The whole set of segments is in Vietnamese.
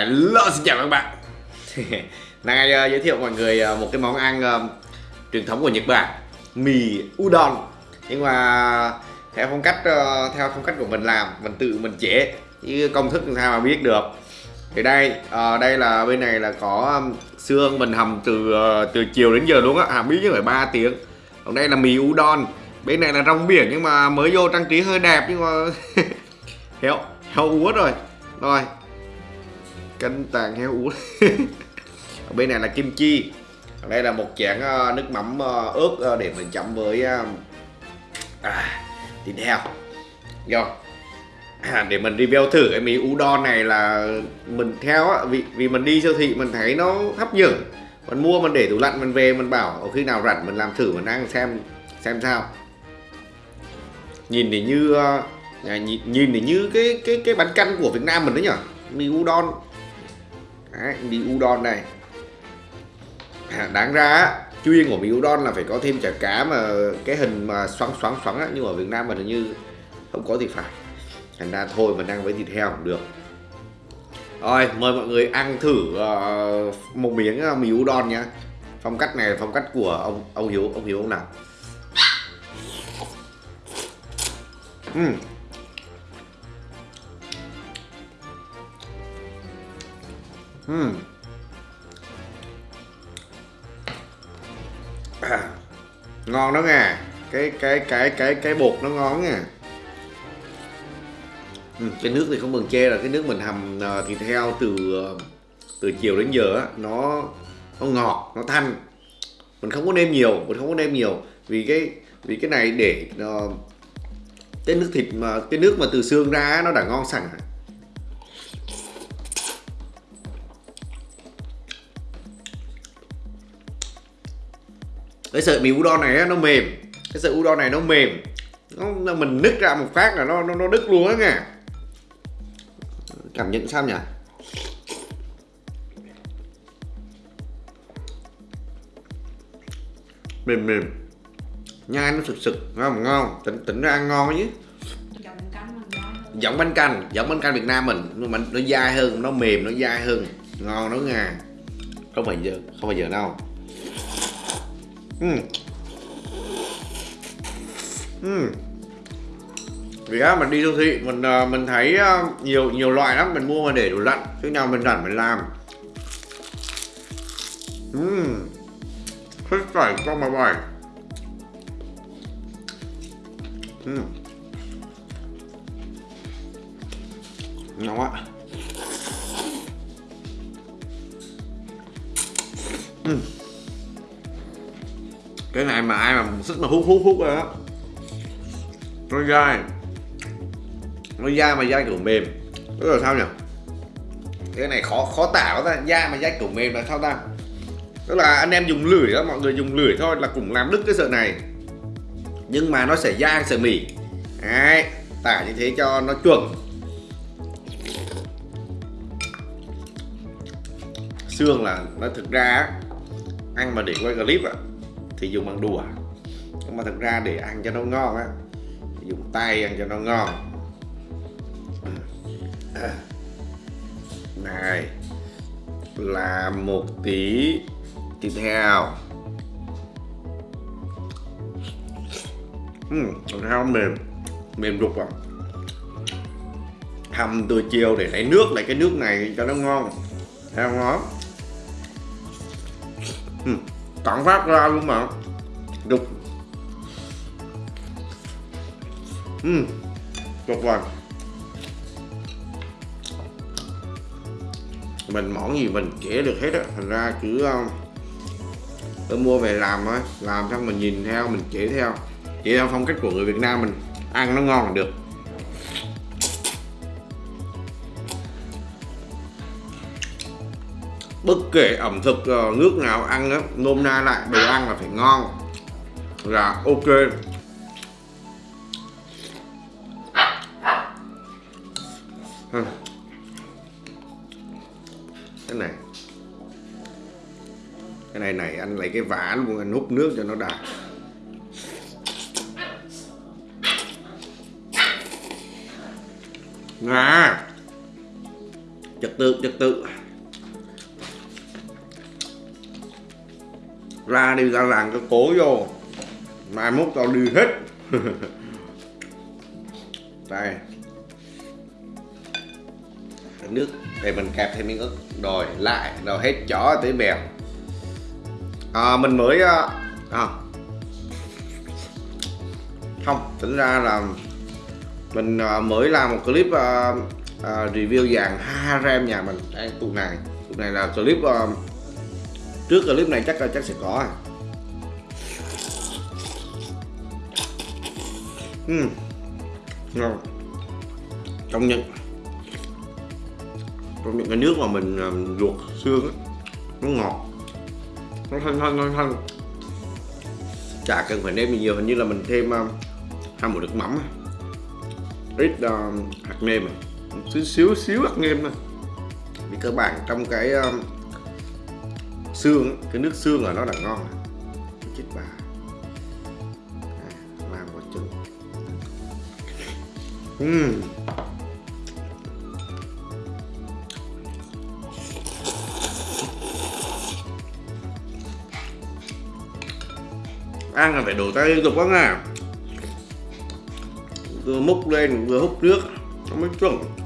Hello xin chào các bạn. Nay uh, ờ, giới thiệu mọi người uh, một cái món ăn uh, truyền thống của Nhật Bản Mì udon. Nhưng mà theo phong cách uh, theo phong cách của mình làm Mình tự mình chế Chứ công thức làm sao mà biết được. Thì đây uh, đây là bên này là có xương mình hầm từ uh, từ chiều đến giờ luôn á Hầm ít nhất phải 3 tiếng. Còn đây là mì udon. Bên này là rong biển nhưng mà mới vô trang trí hơi đẹp nhưng mà Heo, heo uất rồi. Rồi canh tàn heo uống ở bên này là kim chi. Ở đây là một chén ờ, nước mắm ờ, ướt ờ, để mình chấm với à, thịt heo. Rồi. À, để mình review thử cái mì udon này là mình theo á, vì vì mình đi siêu thị mình thấy nó hấp dẫn. Mình mua mình để tủ lạnh mình về mình bảo khi nào rảnh mình làm thử mình ăn xem xem sao. Nhìn thì như à, nhìn, nhìn thì như cái cái cái bánh canh của Việt Nam mình đấy nhở? Mì udon. Đấy, mì udon này à, đáng ra chuyên của mì udon là phải có thêm chả cá mà cái hình mà xoắn xoắn xoắn á nhưng ở Việt Nam mình như không có thì phải. Thành ra thôi mình ăn với thịt heo cũng được. Rồi mời mọi người ăn thử uh, một miếng ờ, uh, mì udon nhá. Phong cách này là phong cách của ông ông hiếu ông hiếu ông nào? Uhm. Hmm. à, ngon đó nghe. Cái cái cái cái cái bột nó ngon nha ừ, hmm, cái nước thì không bằng chê là cái nước mình hầm ờ, thịt heo từ ờ, từ chiều đến giờ á nó nó ngọt nó thanh. Mình không có nêm nhiều mình không có nêm nhiều. Vì cái vì cái này để uh, cái nước thịt mà cái nước mà từ xương ra nó đã ngon sẵn rồi. Cái sợi mì udon này nó mềm. Cái sợi udon này nó mềm. Nó mình nứt ra một phát là nó nó, nó đứt luôn á nha. Cảm nhận sao nhỉ? Mềm mềm. Nhai nó sực sực ngon ngon. Tỉnh tỉnh ra ăn ngon chứ. Giọng bánh canh giọng bánh canh Việt Nam mình nhưng mà nó dai hơn nó mềm nó dai hơn. Ngon nó nha. Không phải giờ không phải giờ đâu uhm. Uhm. vì á mình đi siêu thị mình ờ, mình thấy ờ, nhiều nhiều loại lắm mình mua mà để đủ lặn, khi nào mình rảnh mình làm uhm. thích phải con mà bài uhm. ngon quá cái này mà ai mà sức mà hút hút hút rồi đó nó dai. Nó dai mà dai kiểu mềm. Tức là sao nhỉ? Cái này khó khó tả ta. Da mà dai kiểu mềm là sao ta? Tức là anh em dùng lưỡi đó mọi người dùng lưỡi thôi là cũng làm đứt cái sợi này. Nhưng mà nó sẽ dai sợi mì đấy, tả như thế cho nó chuẩn. Xương là nó thực ra ăn mà để quay clip ạ thì dùng bằng đùa nhưng mà thật ra để ăn cho nó ngon á dùng tay ăn cho nó ngon. À. Này là một tí thịt heo. Uhm, thịt heo mềm mềm rục à. Hầm từ chiều để lấy nước lấy cái nước này cho nó ngon. Thấy không nó uhm ừ tặng phát ra luôn mà. Đục. Uhm, tuyệt vời mình món gì mình chế được hết á. Thành ra cứ um, tôi mua về làm thôi. Làm xong mình nhìn theo mình chế theo. Chế theo phong cách của người Việt Nam mình. Ăn nó ngon là được. Bất kể ẩm thực ờ, nước nào ăn á, nôm na lại, đồ ăn là phải ngon. Là ok. Cái này. Cái này này, anh lấy cái vả luôn anh hút nước cho nó đạt ngà trật tự trật tự. Ra đi ra làng cái cố vô. Mai mốt tao đi hết. Đây. Nước để mình kẹp thêm miếng ớt rồi lại rồi hết chó tới bèo. À, mình mới à, à, không tính ra là mình à, mới làm một clip à, à, review dàn harem nhà mình. Đây tụ này. Tụ này là clip à, trước clip này chắc là chắc sẽ có à. uhm. ngon trong những trong những cái nước mà mình um, luộc xương á nó ngọt nó thanh thanh thanh thanh chả cần phải nêm nhiều hình như là mình thêm um, hai muỗng nước mắm ít um, hạt nêm à. xíu xíu xíu hạt nêm thôi vì cơ bản trong cái um, xương cái nước xương là nó là ngon rồi. chết bà À, làm một chút uhm. ăn là phải đổ tay liên tục quá nha vừa múc lên vừa hút nước nó mới chuẩn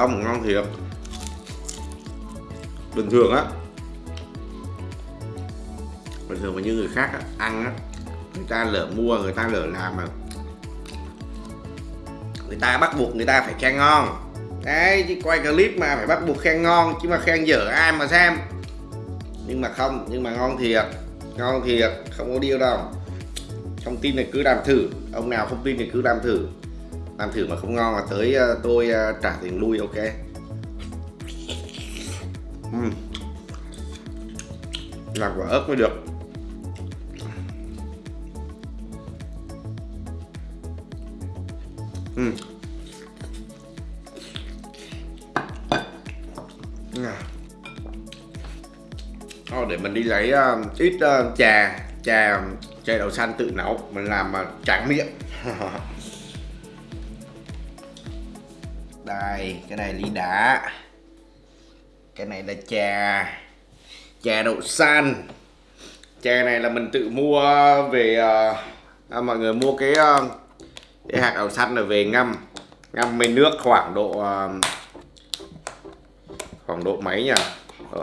không ngon thiệt bình thường á. Bình thường mà như người khác á, ăn á người ta lỡ mua người ta lỡ làm mà người ta bắt buộc người ta phải khen ngon. Đấy chứ quay clip mà phải bắt buộc khen ngon chứ mà khen dở ai mà xem. Nhưng mà không nhưng mà ngon thiệt ngon thiệt không có điêu đâu. Không tin thì cứ làm thử ông nào không tin thì cứ làm thử làm thử mà không ngon là tới ờ, tôi ờ, trả tiền lui ok. Uhm. làm quả ớt mới được. Uhm. Thôi để mình đi lấy uh, ít uh, trà trà trà đậu xanh tự nấu. Mình làm uh, tráng miệng. đây cái này ly đá. Cái này là trà. Trà đậu xanh trà này là mình tự mua về ờ, à, mọi người mua cái ờ, cái hạt đậu xanh này về ngâm. Ngâm với nước khoảng độ ờ, khoảng độ mấy nhỉ?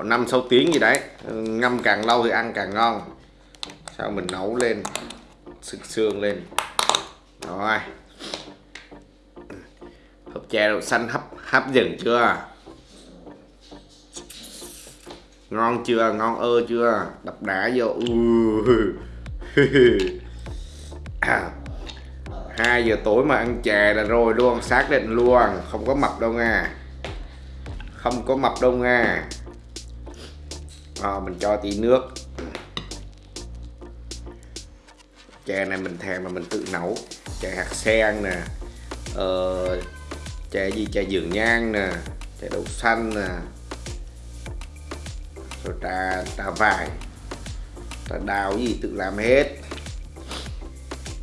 Năm sáu tiếng gì đấy. Ừ, ngâm càng lâu thì ăn càng ngon. Sau mình nấu lên sực xương lên. Rồi chè đậu xanh hấp hấp dẫn chưa? Ngon chưa? Ngon ơ chưa? Đập đá vô. Hai giờ tối mà ăn chè là rồi luôn xác định luôn. Không có mập đâu nha không có mập đâu nha à, ờ, mình cho tí nước. Chè này mình thèm mà mình tự nấu. Chè hạt sen nè. Ờ, chè gì? Chè dường nhang nè chè đậu xanh nè. Rồi trà trà vải. Trà đào gì tự làm hết.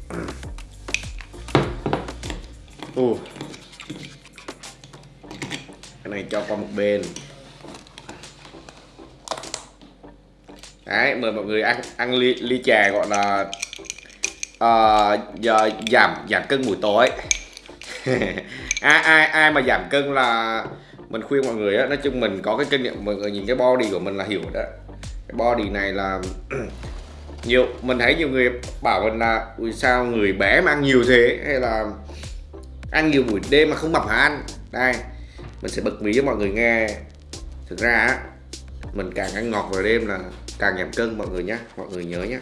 Ừ. Ồ. cái này cho qua một bên. Đấy mời mọi người ăn ăn ly, ly trà gọi là uh, giờ giảm giảm cân buổi tối. ai ai ai mà giảm cân là mình khuyên mọi người á, nói chung mình có cái kinh nghiệm, mọi người nhìn cái body của mình là hiểu đó. Cái body này là nhiều, mình thấy nhiều người bảo mình là, ui, sao người bé mà ăn nhiều thế? Hay là, ăn nhiều buổi đêm mà không mập hả anh? Đây, mình sẽ bật mí cho mọi người nghe. Thực ra á, mình càng ăn ngọt vào đêm là càng giảm cân, mọi người nhé mọi người nhớ nhé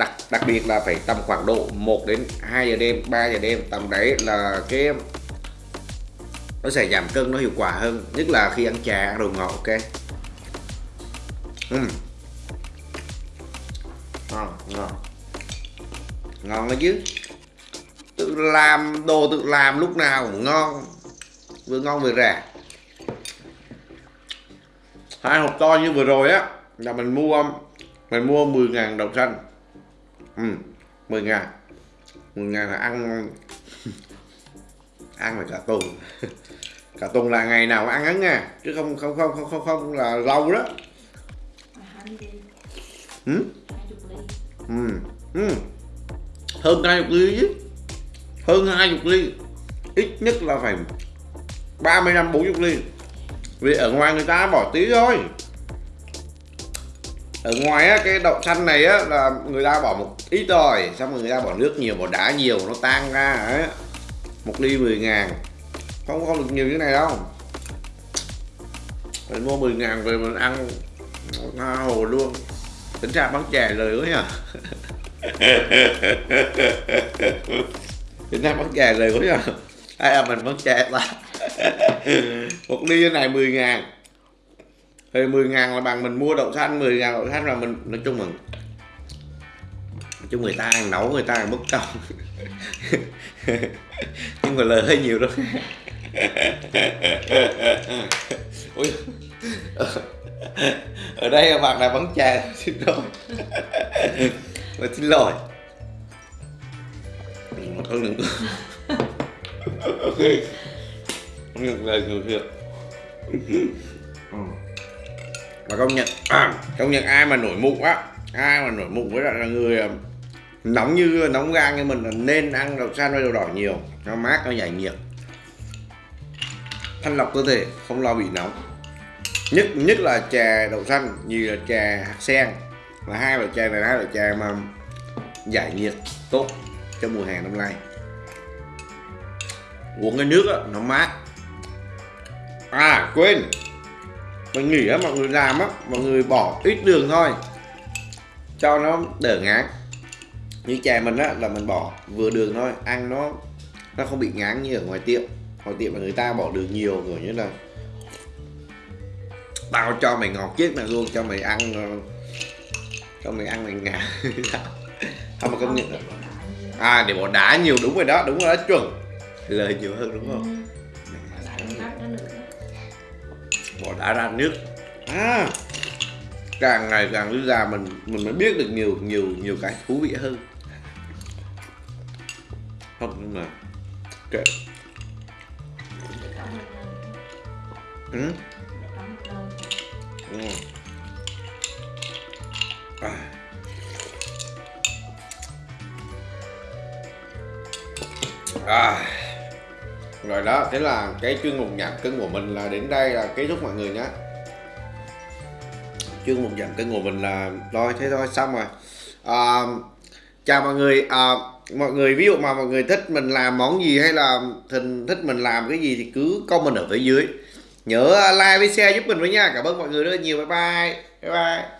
đặc đặc biệt là phải tầm khoảng độ 1 đến 2 giờ đêm 3 giờ đêm, tầm đấy là cái nó sẽ giảm cân, nó hiệu quả hơn. Nhất là khi ăn trà, ăn đồ ngọt, ok? Uhm. ngon ngon. Ngon đó chứ. Tự làm, đồ tự làm lúc nào cũng ngon. Vừa ngon vừa rẻ. Hai hộp to như vừa rồi á, là mình mua mình mua 10.000 đồng xanh ừ, 10 ngàn. 10 ngàn là ăn ăn là cả tuần cả tuần là ngày nào ăn ấy nha chứ không không không không không, không là lâu đó. Ừ? Ừ. Ừ. hơn hai chục ly chứ. Hơn hai chục ly. Ít nhất là phải 35 40 ly. Vì ở ngoài người ta bỏ tí thôi ở ngoài á, cái đậu xanh này á là người ta bỏ một ít rồi xong rồi người ta bỏ nước nhiều bỏ đá nhiều nó tan ra ấy một ly 10 ngàn. Không có được nhiều như này đâu. Mình mua 10 ngàn về mình ăn. Tha hồ luôn. Tính ra bán chè lời quá nhờ tính ra bán chè lời quá nhờ hay là mình bán chè ta? Một ly như này 10 ngàn thì 10 ngàn là bằng mình mua đậu xanh 10 ngàn đậu xanh là mình, nói chung mình nói chung người ta ăn nấu, người ta ăn mất công nhưng mà lời hơi nhiều đó Ui. ở đây bạn là bắn chè xin lỗi. Mà xin lỗi. Không đừng không được lời người việc và công nhận à, công nhận ai mà nổi mụn á ai mà nổi mụn với lại là người ờ, nóng như nóng gan như mình là nên ăn đậu xanh với đậu đỏ nhiều nó mát nó giải nhiệt. Thanh lọc cơ thể không lo bị nóng. Nhất nhất là chè đậu xanh như là chè hạt sen. Là hai loại chè này hai loại chè mà giải nhiệt tốt cho mùa hè năm nay. Uống cái nước đó, nó mát. À quên mình nghĩ á, mọi người làm á, mọi người bỏ ít đường thôi. Cho nó đỡ ngán. Như chè mình á, là mình bỏ vừa đường thôi, ăn nó nó không bị ngán như ở ngoài tiệm. Ngoài tiệm mà người ta bỏ đường nhiều, kiểu như là tao cho mày ngọt chết mày luôn, cho mày ăn ờ, cho mày ăn mày ngà không mà công nhận. À để bỏ đá nhiều, đúng rồi đó, đúng rồi đó, chuẩn. Lời nhiều hơn, đúng không? Bỏ đá ra nước à càng ngày càng đi già mình mình mới biết được nhiều nhiều nhiều cái thú vị hơn không, nhưng mà, kệ ừ? Ừ. À. À. Rồi đó, thế là cái chuyên mục giảm cân của mình là đến đây là kết thúc mọi người nhé. Chuyên mục giảm cân của mình là thôi thế thôi xong rồi. À, Chào mọi người. À, Mọi người ví dụ mà mọi người thích mình làm món gì hay là thình thích mình làm cái gì thì cứ comment ở phía dưới. Nhớ like với share giúp mình với nha. Cảm ơn mọi người rất nhiều. Bye bye. Bye bye.